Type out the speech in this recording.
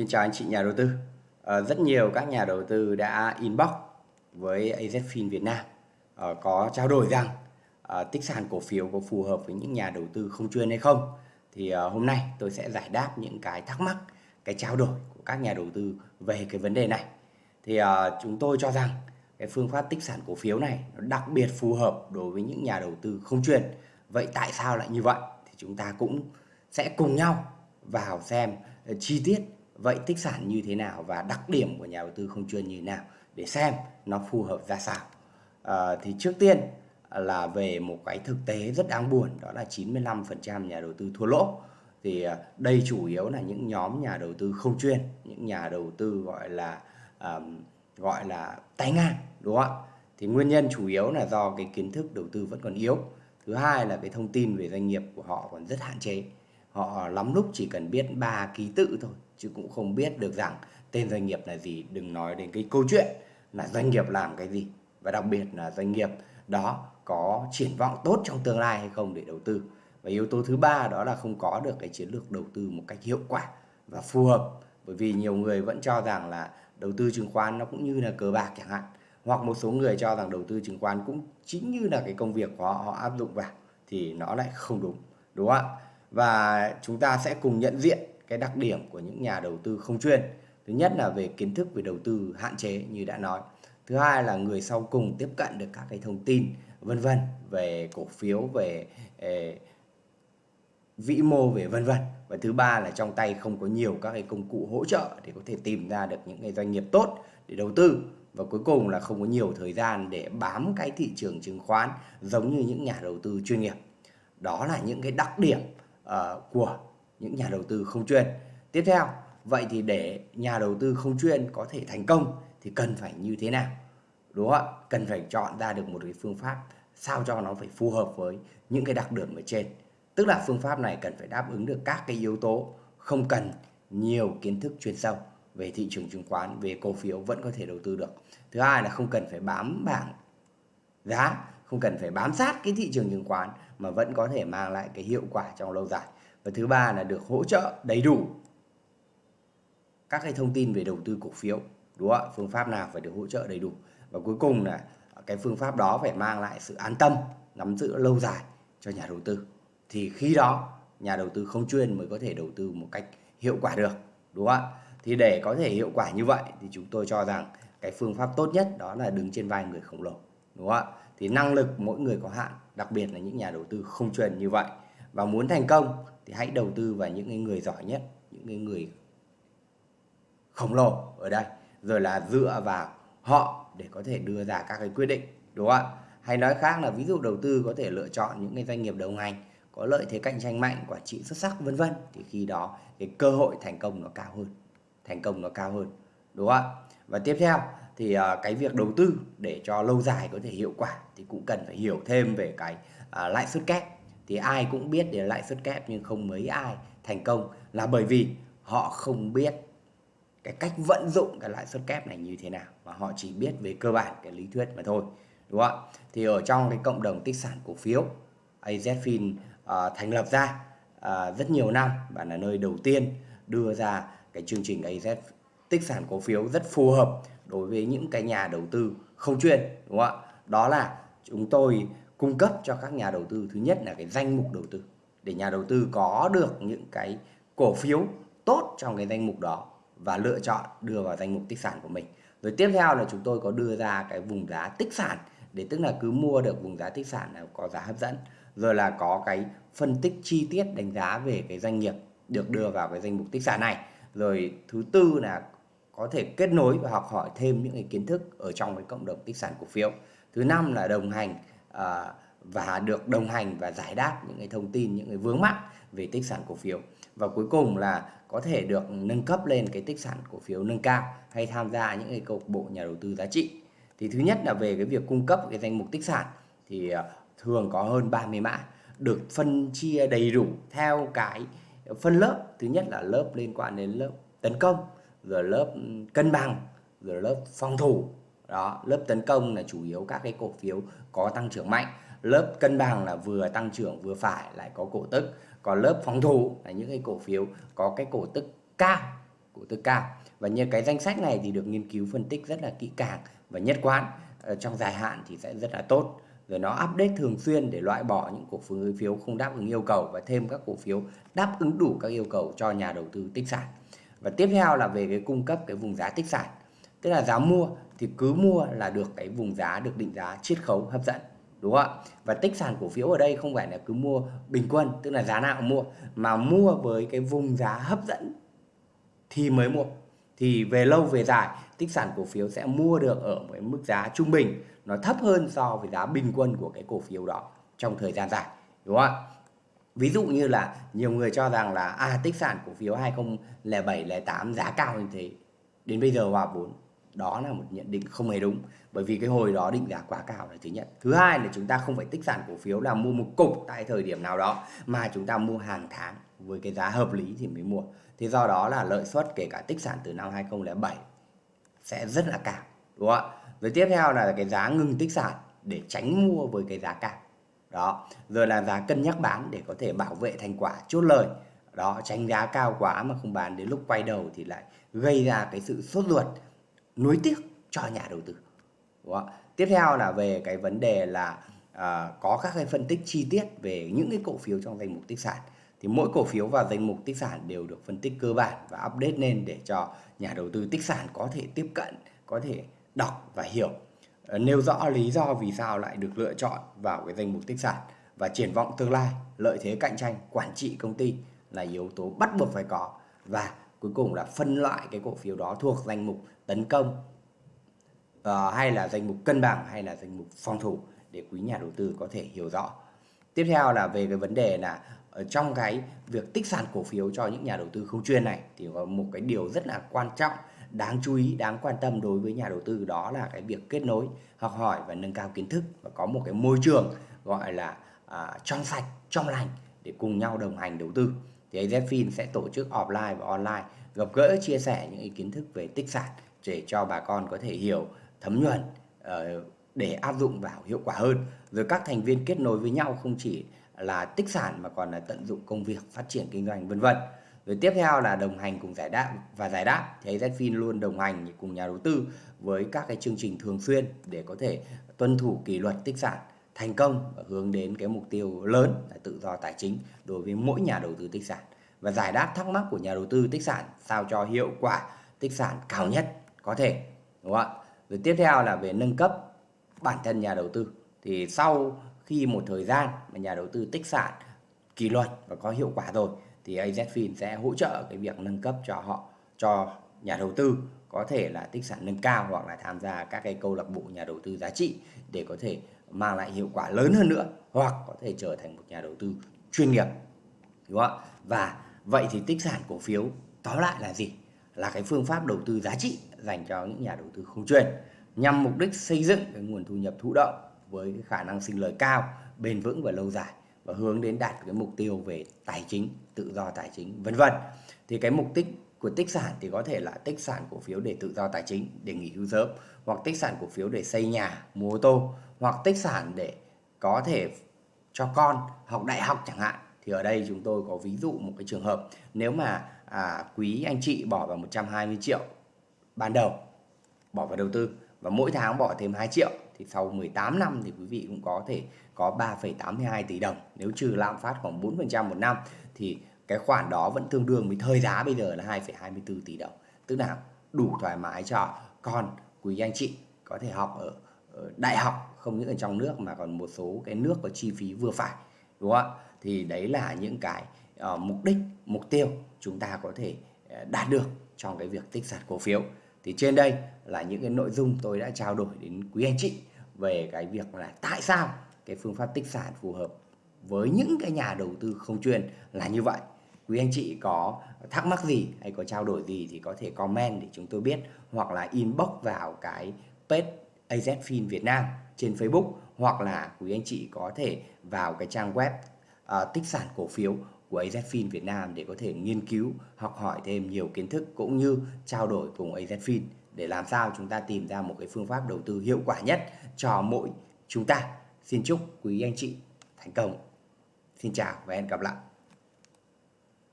Xin chào anh chị nhà đầu tư. À, rất nhiều các nhà đầu tư đã inbox với AZFIN Việt Nam à, có trao đổi rằng à, tích sản cổ phiếu có phù hợp với những nhà đầu tư không chuyên hay không. Thì à, hôm nay tôi sẽ giải đáp những cái thắc mắc, cái trao đổi của các nhà đầu tư về cái vấn đề này. Thì à, chúng tôi cho rằng cái phương pháp tích sản cổ phiếu này nó đặc biệt phù hợp đối với những nhà đầu tư không chuyên. Vậy tại sao lại như vậy? Thì chúng ta cũng sẽ cùng nhau vào xem chi tiết vậy tích sản như thế nào và đặc điểm của nhà đầu tư không chuyên như thế nào để xem nó phù hợp ra sao? À, thì trước tiên là về một cái thực tế rất đáng buồn đó là 95% nhà đầu tư thua lỗ. Thì ờ, đây chủ yếu là những nhóm nhà đầu tư không chuyên những nhà đầu tư gọi là um, gọi là tay ngang đúng không ạ? Thì nguyên nhân chủ yếu là do cái kiến thức đầu tư vẫn còn yếu. Thứ hai là cái thông tin về doanh nghiệp của họ còn rất hạn chế họ lắm lúc chỉ cần biết ba ký tự thôi, chứ cũng không biết được rằng tên doanh nghiệp là gì. Đừng nói đến cái câu chuyện là doanh nghiệp làm cái gì. Và đặc biệt là doanh nghiệp đó có triển vọng tốt trong tương lai hay không để đầu tư. Và yếu tố thứ ba đó là không có được cái chiến lược đầu tư một cách hiệu quả và phù hợp. Bởi vì nhiều người vẫn cho rằng là đầu tư chứng khoán nó cũng như là cờ bạc chẳng hạn. Hoặc một số người cho rằng đầu tư chứng khoán cũng chính như là cái công việc của họ họ áp dụng vào thì nó lại không đúng. Đúng không ạ? Và chúng ta sẽ cùng nhận diện cái đặc điểm của những nhà đầu tư không chuyên. Thứ nhất là về kiến thức về đầu tư hạn chế như đã nói. Thứ hai là người sau cùng tiếp cận được các cái thông tin vân vân về cổ phiếu về eh, vĩ mô về vân vân. Và thứ ba là trong tay không có nhiều các cái công cụ hỗ trợ để có thể tìm ra được những cái doanh nghiệp tốt để đầu tư. Và cuối cùng là không có nhiều thời gian để bám cái thị trường chứng khoán giống như những nhà đầu tư chuyên nghiệp. Đó là những cái đặc điểm uh, của những nhà đầu tư không chuyên. Tiếp theo, vậy thì để nhà đầu tư không chuyên có thể thành công thì cần phải như thế nào? Đúng không ạ? Cần phải chọn ra được một cái phương pháp sao cho nó phải phù hợp với những cái đặc điểm ở trên. Tức là phương pháp này cần phải đáp ứng được các cái yếu tố không cần nhiều kiến thức chuyên sâu về thị trường chứng khoán, về cổ phiếu vẫn có thể đầu tư được. Thứ hai là không cần phải bám bảng giá, không cần phải bám sát cái thị trường chứng khoán mà vẫn có thể mang lại cái hiệu quả trong lâu dài. Và thứ ba là được hỗ trợ đầy đủ các cái thông tin về đầu tư cổ phiếu, đúng không ạ? Phương pháp nào phải được hỗ trợ đầy đủ? Và cuối cùng là cái phương pháp đó phải mang lại sự an tâm, nắm giữ lâu dài cho nhà đầu tư. Thì khi đó, nhà đầu tư không chuyên mới có thể đầu tư một cách hiệu quả được, đúng không ạ? Thì để có thể hiệu quả như vậy thì chúng tôi cho rằng cái phương pháp tốt nhất đó là đứng trên vai người khổng lồ, đúng không ạ? Thì năng lực mỗi người có hạn đặc biệt là những nhà đầu tư không chuyên như vậy. Và muốn thành công thì hãy đầu tư vào những người giỏi nhất những người khổng lồ ở đây. Rồi là dựa vào họ để có thể đưa ra các cái quyết định đúng không ạ? Hay nói khác là ví dụ đầu tư có thể lựa chọn những cái doanh nghiệp đầu ngành, có lợi thế cạnh tranh mạnh quản trị xuất sắc vân vân thì khi đó cái cơ hội thành công nó cao hơn thành công nó cao hơn đúng không ạ? Và tiếp theo thì uh, cái việc đầu tư để cho lâu dài có thể hiệu quả thì cũng cần phải hiểu thêm về cái uh, lãi suất kép. Thì ai cũng biết đến lãi suất kép nhưng không mấy ai thành công là bởi vì họ không biết cái cách vận dụng cái lãi suất kép này như thế nào mà họ chỉ biết về cơ bản cái lý thuyết mà thôi đúng không ạ? Thì ở trong cái cộng đồng tích sản cổ phiếu AZFIN uh, à, thành lập ra uh, rất nhiều năm và là nơi đầu tiên đưa ra cái chương trình AZ tích sản cổ phiếu rất phù hợp đối với những cái nhà đầu tư không chuyên, đúng không ạ? Đó là chúng tôi cung cấp cho các nhà đầu tư, thứ nhất là cái danh mục đầu tư, để nhà đầu tư có được những cái cổ phiếu tốt trong cái danh mục đó và lựa chọn đưa vào danh mục tích sản của mình. Rồi tiếp theo là chúng tôi có đưa ra cái vùng giá tích sản, để tức là cứ mua được vùng giá tích sản là có giá hấp dẫn. Rồi là có cái phân tích chi tiết đánh giá về cái doanh nghiệp được đưa vào cái danh mục tích sản này. Rồi thứ tư là có thể kết nối và học hỏi thêm những cái kiến thức ở trong cái cộng đồng tích sản cổ phiếu. Thứ năm là đồng hành À, và được đồng hành và giải đáp những cái thông tin những cái vướng mắc về tích sản cổ phiếu. Và cuối cùng là có thể được nâng cấp lên cái tích sản cổ phiếu nâng cao hay tham gia những cái câu bộ nhà đầu tư giá trị. Thì thứ nhất là về cái việc cung cấp cái danh mục tích sản thì à, thường có hơn 30 mã được phân chia đầy đủ theo cái phân lớp. Thứ nhất là lớp liên quan đến lớp tấn công rồi lớp cân bằng, rồi lớp phòng thủ. Đó, lớp tấn công là chủ yếu các cái cổ phiếu có tăng trưởng mạnh. Lớp cân bằng là vừa tăng trưởng vừa phải, lại có cổ tức. Còn lớp phòng thủ là những cái cổ phiếu có cái cổ tức cao, cổ tức cao. Và như cái danh sách này thì được nghiên cứu phân tích rất là kỹ càng và nhất quán. Ờ, trong dài hạn thì sẽ rất là tốt. Rồi nó update thường xuyên để loại bỏ những cổ phiếu không đáp ứng yêu cầu và thêm các cổ phiếu đáp ứng đủ các yêu cầu cho nhà đầu tư tích sản và tiếp theo là về cái cung cấp cái vùng giá tích sản. Tức là giá mua thì cứ mua là được cái vùng giá được định giá, chiết khấu, hấp dẫn. Đúng không ạ? Và tích sản cổ phiếu ở đây không phải là cứ mua bình quân, tức là giá nào cũng mua, mà mua với cái vùng giá hấp dẫn thì mới mua. Thì về lâu về dài, tích sản cổ phiếu sẽ mua được ở một mức giá trung bình. Nó thấp hơn so với giá bình quân của cái cổ phiếu đó trong thời gian dài. Đúng không ạ? Ví dụ như là nhiều người cho rằng là à tích sản cổ phiếu 2007 08 giá cao như thế. Đến bây giờ hòa vốn, đó là một nhận định không hề đúng. Bởi vì cái hồi đó định giá quá cao là thứ nhất. Thứ hai là chúng ta không phải tích sản cổ phiếu là mua một cục tại thời điểm nào đó, mà chúng ta mua hàng tháng với cái giá hợp lý thì mới mua. Thì do đó là lợi suất kể cả tích sản từ năm 2007 sẽ rất là cao, đúng không ạ? Rồi tiếp theo là cái giá ngừng tích sản để tránh mua với cái giá cao đó rồi là giá cân nhắc bán để có thể bảo vệ thành quả chốt lời. Đó tránh giá cao quá mà không bán đến lúc quay đầu thì lại gây ra cái sự sốt ruột nuối tiếc cho nhà đầu tư. Đó. tiếp theo là về cái vấn đề là à, có các cái phân tích chi tiết về những cái cổ phiếu trong danh mục tích sản. Thì mỗi cổ phiếu và danh mục tích sản đều được phân tích cơ bản và update lên để cho nhà đầu tư tích sản có thể tiếp cận có thể đọc và hiểu. Ờ, nêu rõ lý do vì sao lại được lựa chọn vào cái danh mục tích sản và triển vọng tương lai lợi thế cạnh tranh quản trị công ty là yếu tố bắt buộc phải có và cuối cùng là phân loại cái cổ phiếu đó thuộc danh mục tấn công uh, hay là danh mục cân bằng hay là danh mục phòng thủ để quý nhà đầu tư có thể hiểu rõ. Tiếp theo là về cái vấn đề là ở trong cái việc tích sản cổ phiếu cho những nhà đầu tư không chuyên này thì có một cái điều rất là quan trọng đáng chú ý đáng quan tâm đối với nhà đầu tư đó là cái việc kết nối học hỏi và nâng cao kiến thức và có một cái môi trường gọi là à, trong sạch trong lành để cùng nhau đồng hành đầu tư. Thì AZFIN sẽ tổ chức offline và online gặp gỡ chia sẻ những kiến thức về tích sản để cho bà con có thể hiểu thấm nhuần uh, để áp dụng vào hiệu quả hơn. Rồi các thành viên kết nối với nhau không chỉ là tích sản mà còn là tận dụng công việc phát triển kinh doanh vân vân rồi tiếp theo là đồng hành cùng giải đáp và giải đáp thì AZFIN luôn đồng hành cùng nhà đầu tư với các cái chương trình thường xuyên để có thể tuân thủ kỷ luật tích sản thành công và hướng đến cái mục tiêu lớn là tự do tài chính đối với mỗi nhà đầu tư tích sản. Và giải đáp thắc mắc của nhà đầu tư tích sản sao cho hiệu quả tích sản cao nhất có thể, đúng không ạ? Rồi tiếp theo là về nâng cấp bản thân nhà đầu tư. Thì sau khi một thời gian mà nhà đầu tư tích sản kỷ luật và có hiệu quả rồi thì AZFIN sẽ hỗ trợ cái việc nâng cấp cho họ, cho nhà đầu tư có thể là tích sản nâng cao hoặc là tham gia các cái câu lạc bộ nhà đầu tư giá trị để có thể mang lại hiệu quả lớn hơn nữa hoặc có thể trở thành một nhà đầu tư chuyên nghiệp. Đúng không ạ? Và vậy thì tích sản cổ phiếu tóm lại là gì? Là cái phương pháp đầu tư giá trị dành cho những nhà đầu tư không chuyên nhằm mục đích xây dựng cái nguồn thu nhập thụ động với cái khả năng sinh lời cao, bền vững và lâu dài và hướng đến đạt cái mục tiêu về tài chính tự do tài chính vân vân. Thì cái mục đích của tích sản thì có thể là tích sản cổ phiếu để tự do tài chính để nghỉ hưu sớm hoặc tích sản cổ phiếu để xây nhà mua ô tô hoặc tích sản để có thể cho con học đại học chẳng hạn. Thì ở đây chúng tôi có ví dụ một cái trường hợp nếu mà à, quý anh chị bỏ vào 120 triệu ban đầu bỏ vào đầu tư và mỗi tháng bỏ thêm 2 triệu. Thì sau 18 năm thì quý vị cũng có thể có 3,82 tỷ đồng. Nếu trừ lạm phát khoảng 4% một năm thì cái khoản đó vẫn tương đương với thời giá bây giờ là 2,24 tỷ đồng. Tức là đủ thoải mái cho con quý anh chị có thể học ở, ở đại học không những ở trong nước mà còn một số cái nước có chi phí vừa phải đúng không ạ? Thì đấy là những cái uh, mục đích mục tiêu chúng ta có thể uh, đạt được trong cái việc tích sản cổ phiếu thì trên đây là những cái nội dung tôi đã trao đổi đến quý anh chị về cái việc là tại sao cái phương pháp tích sản phù hợp với những cái nhà đầu tư không chuyên là như vậy. Quý anh chị có thắc mắc gì hay có trao đổi gì thì có thể comment để chúng tôi biết hoặc là inbox vào cái page AZFIN Việt Nam trên Facebook hoặc là quý anh chị có thể vào cái trang web uh, tích sản cổ phiếu của AZFIN Việt Nam để có thể nghiên cứu, học hỏi thêm nhiều kiến thức cũng như trao đổi cùng AZFIN để làm sao chúng ta tìm ra một cái phương pháp đầu tư hiệu quả nhất cho mỗi chúng ta. Xin chúc quý anh chị thành công. Xin chào và hẹn gặp lại.